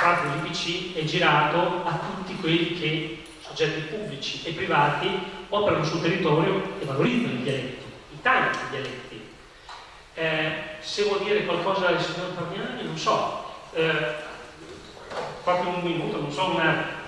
parte dell'IPC è girato a tutti quelli che, soggetti pubblici e privati, operano sul territorio e valorizzano i dialetti, i tanti dialetti. Eh, se vuol dire qualcosa del signor Parmiani, non so, eh, proprio un minuto, non so, una,